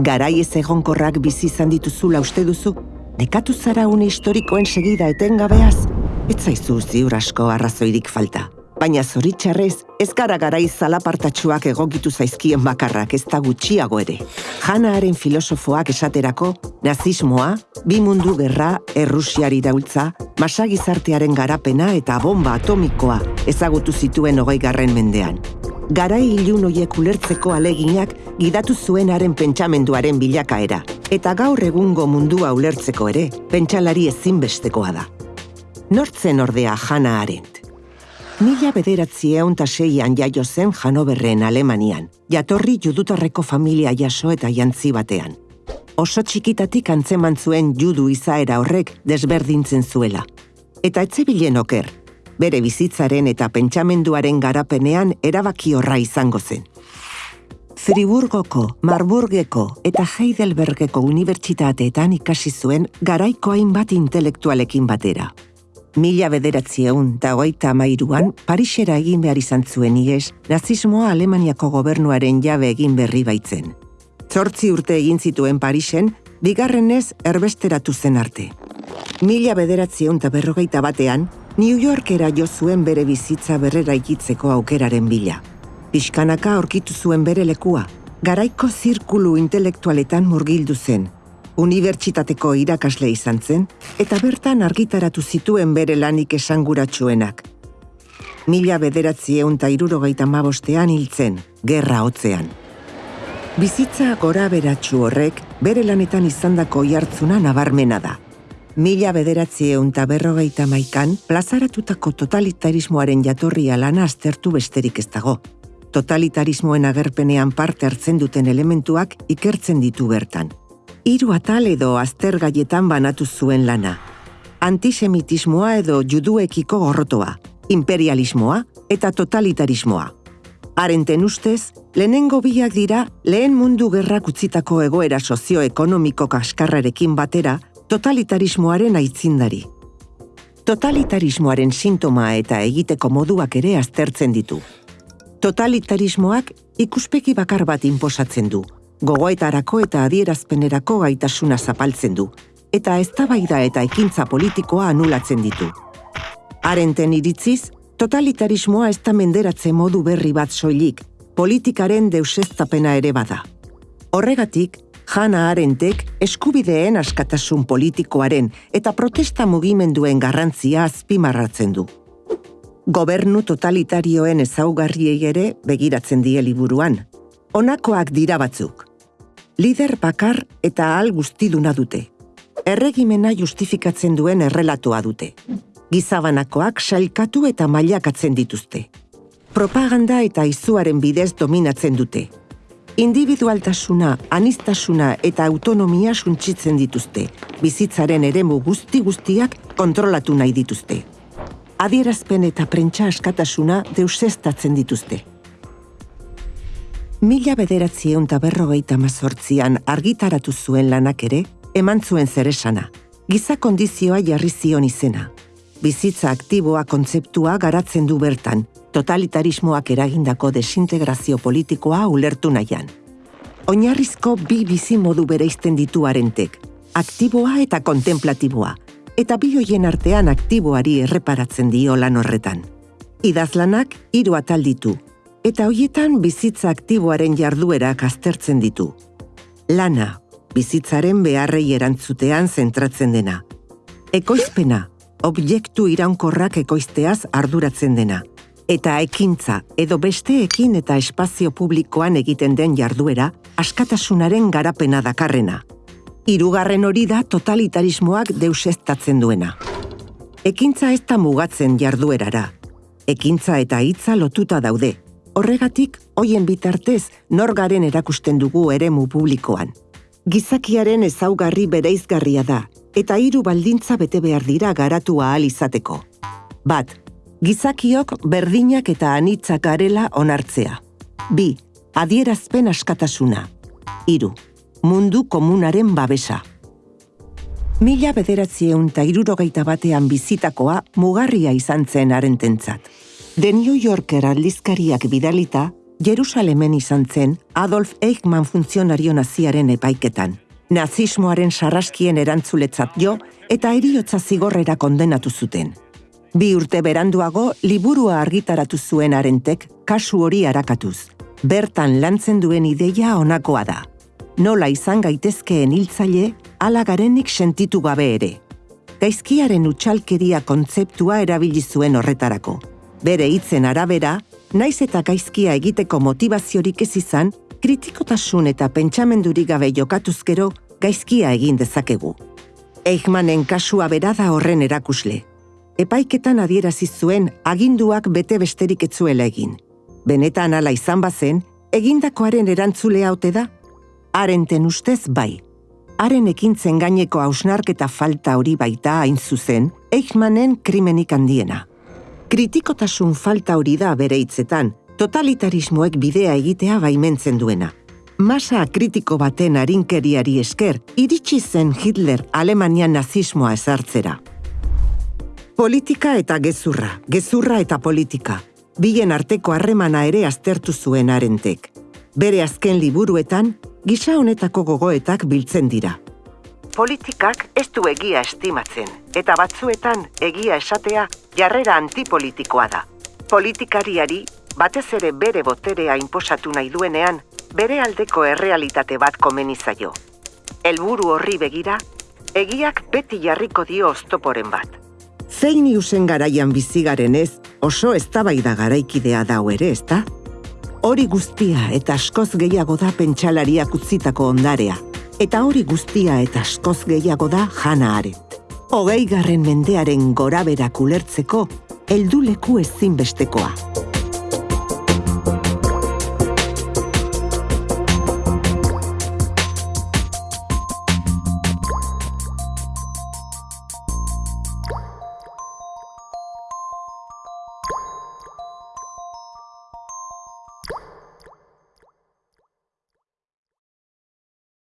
Garai ez egonkorrak bizi izan dituzula uste duzu? Nekatu zara une historikoen segida etengabeaz? Ez zaizu ziur asko arrazoirik falta. Baina zoritxarrez, ez gara garai zalapartatxuak egokitu zaizkien bakarrak ez da gutxiago ere. Janaaren filosofoak esaterako, nazismoa, bi mundu gerra, errusiari daultza, masagizartearen garapena eta bomba atomikoa ezagutu zituen hogei garren mendean. Garai ilun hoiek ulertzeko aleginak gidatu zuenaren pentsamenduaren bilakaera, eta gaur egungo mundua ulertzeko ere, pentsalari ezinbestekoa da. Nortzen ordea Jana Arendt. Mila bederatzi eun seian jaio zen Janoberren Alemanian, jatorri judutarreko familia jaso eta jantzi batean. Oso txikitatik antzeman zuen judu izaera horrek desberdintzen zuela. Eta etzebilen oker, bere bizitzaren eta pentsamenduaren garapenean erabaki horra izango zen. Friburgoko, Marburgeko eta Heidelbergeko unibertsitateetan ikasi zuen garaiko hainbat intelektualekin batera. Mila bederatzi egun da goita amairuan, Parisera egin behar izan zuen ies, nazismoa Alemaniako gobernuaren jabe egin berri baitzen. Zortzi urte egin zituen Parisen, bigarrenez erbesteratu zen arte. Mila bederatzi egun berrogeita batean, New Yorkera jo zuen bere bizitza berrera ikitzeko aukeraren bila. Piskanaka aurkitu zuen bere lekua, garaiko zirkulu intelektualetan murgildu zen, unibertsitateko irakasle izan zen, eta bertan argitaratu zituen bere lanik esanguratsuenak. Mila bederatzi eun ta irurogeita mabostean hiltzen, gerra hotzean. Bizitza gora beratxu horrek, bere lanetan izandako jartzuna nabarmena da. Mila bederatzi eun ta berrogeita maikan, plazaratutako totalitarismoaren jatorria lana aztertu besterik ez dago. Totalitarismoen agerpenean parte hartzen duten elementuak ikertzen ditu bertan hiru atal edo aztergaietan banatu zuen lana. Antisemitismoa edo juduekiko gorrotoa, imperialismoa eta totalitarismoa. Arenten ustez, lehenengo biak dira lehen mundu gerrak utzitako egoera sozioekonomiko kaskarrarekin batera totalitarismoaren aitzindari. Totalitarismoaren sintoma eta egiteko moduak ere aztertzen ditu. Totalitarismoak ikuspeki bakar bat inposatzen du, gogoetarako eta adierazpenerako gaitasuna zapaltzen du, eta eztabaida eta ekintza politikoa anulatzen ditu. Arenten iritziz, totalitarismoa ez da menderatze modu berri bat soilik, politikaren deuseztapena ere bada. Horregatik, Jana Arentek eskubideen askatasun politikoaren eta protesta mugimenduen garrantzia azpimarratzen du. Gobernu totalitarioen ezaugarriei ere begiratzen die liburuan. Honakoak dira batzuk lider bakar eta ahal guztiduna dute. Erregimena justifikatzen duen errelatoa dute. Gizabanakoak sailkatu eta mailakatzen dituzte. Propaganda eta izuaren bidez dominatzen dute. Individualtasuna, anistasuna eta autonomia suntsitzen dituzte. Bizitzaren eremu guzti guztiak kontrolatu nahi dituzte. Adierazpen eta prentsa askatasuna deusestatzen dituzte. Mila bederatzi eunta berrogeita mazortzian argitaratu zuen lanak ere, eman zuen zeresana. Giza kondizioa jarri zion izena. Bizitza aktiboa kontzeptua garatzen du bertan, totalitarismoak eragindako desintegrazio politikoa ulertu nahian. Oinarrizko bi bizi modu bereizten ditu arentek, aktiboa eta kontemplatiboa, eta bi hoien artean aktiboari erreparatzen dio lan horretan. Idazlanak hiru atal ditu, eta hoietan bizitza aktiboaren jarduerak aztertzen ditu. Lana, bizitzaren beharrei erantzutean zentratzen dena. Ekoizpena, objektu iraunkorrak ekoizteaz arduratzen dena. Eta ekintza edo besteekin eta espazio publikoan egiten den jarduera askatasunaren garapena dakarrena. Hirugarren hori da totalitarismoak deusestatzen duena. Ekintza ez da mugatzen jarduerara. Ekintza eta hitza lotuta daude, Horregatik, hoien bitartez, norgaren erakusten dugu eremu publikoan. Gizakiaren ezaugarri bereizgarria da, eta hiru baldintza bete behar dira garatu ahal izateko. Bat, gizakiok berdinak eta anitzak garela onartzea. Bi, adierazpen askatasuna. Hiru, mundu komunaren babesa. Mila bederatzieun eta irurogeita batean bizitakoa mugarria izan zen arententzat. The New Yorker aldizkariak bidalita, Jerusalemen izan zen Adolf Eichmann funtzionario naziaren epaiketan. Nazismoaren sarraskien erantzuletzat jo eta eriotza zigorrera kondenatu zuten. Bi urte beranduago liburua argitaratu zuen arentek kasu hori arakatuz. Bertan lantzen duen ideia honakoa da. Nola izan gaitezkeen hiltzaile, ala garenik sentitu gabe ere. Gaizkiaren utxalkeria kontzeptua erabili zuen horretarako. Bere hitzen arabera, naiz eta gaizkia egiteko motivaziorik ez izan, kritikotasun eta pentsamendurik gabe jokatuzkero gaizkia egin dezakegu. Eichmannen kasua bera da horren erakusle. Epaiketan adierazi zuen aginduak bete besterik etzuela egin. Benetan ala izan bazen, egindakoaren erantzule haute da? Arenten ustez bai. Haren ekintzen gaineko hausnarketa falta hori baita hain zuzen, Eichmannen krimenik handiena. Kritikotasun falta hori da bere hitzetan, totalitarismoek bidea egitea baimentzen duena. Masa kritiko baten arinkeriari esker, iritsi zen Hitler Alemanian nazismoa ezartzera. Politika eta gezurra, gezurra eta politika. Bilen arteko harremana ere aztertu zuen arentek. Bere azken liburuetan, gisa honetako gogoetak biltzen dira. Politikak ez du egia estimatzen, eta batzuetan egia esatea jarrera antipolitikoa da. Politikariari, batez ere bere boterea inposatu nahi duenean, bere aldeko errealitate bat komenizaio. Helburu horri begira, egiak beti jarriko dio oztoporen bat. Zein iusen garaian bizigaren ez, oso eztabaida garaikidea dau ere, ezta? Hori guztia eta askoz gehiago da pentsalariak utzitako ondarea. Eta hori guztia eta askoz gehiago da jana aret. Hogei garren mendearen gora berak ulertzeko, helduleku ezinbestekoa.